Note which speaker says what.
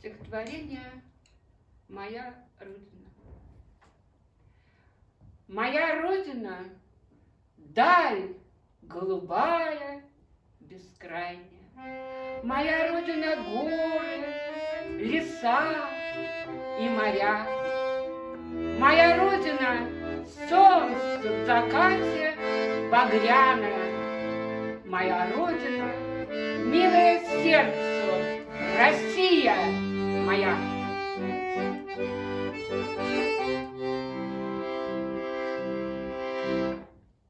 Speaker 1: Стихотворение «Моя Родина». Моя Родина — даль голубая, бескрайняя. Моя Родина — горы, леса и моря. Моя Родина — солнце в закате багряное. Моя Родина — милое сердцу, Россия fire.